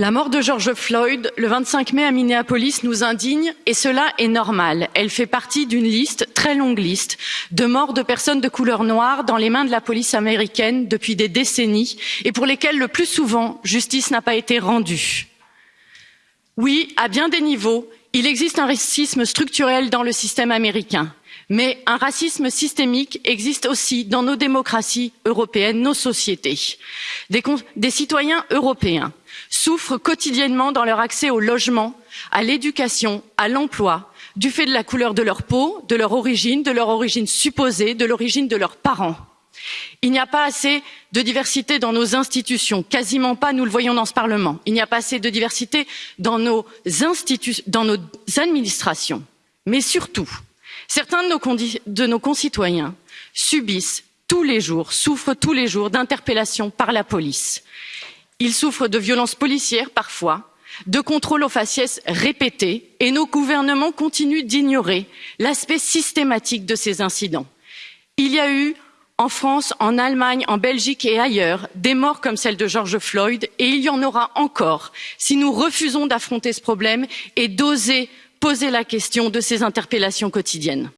La mort de George Floyd le 25 mai à Minneapolis nous indigne et cela est normal. Elle fait partie d'une liste, très longue liste, de morts de personnes de couleur noire dans les mains de la police américaine depuis des décennies et pour lesquelles le plus souvent justice n'a pas été rendue. Oui, à bien des niveaux, il existe un racisme structurel dans le système américain mais un racisme systémique existe aussi dans nos démocraties européennes nos sociétés. des, citoyens européens souffrent quotidiennement dans leur accès au logement à l'éducation à l'emploi du fait de la couleur de leur peau de leur origine de leur origine supposée de l'origine de leurs parents. il n'y a pas assez de diversité dans nos institutions quasiment pas nous le voyons dans ce parlement il n'y a pas assez de diversité dans nos, nos administrations mais surtout certains de nos, concitoyens subissent tous les jours souffrent tous les jours d'interpellations par la police. Ils souffrent de violences policières parfois de contrôles aux faciès répétés et nos gouvernements continuent d'ignorer l'aspect systématique de ces incidents. il y a eu en france en allemagne en belgique et ailleurs des morts comme celle de george floyd et il y en aura encore si nous refusons d'affronter ce problème et d'oser poser la question de ces interpellations quotidiennes.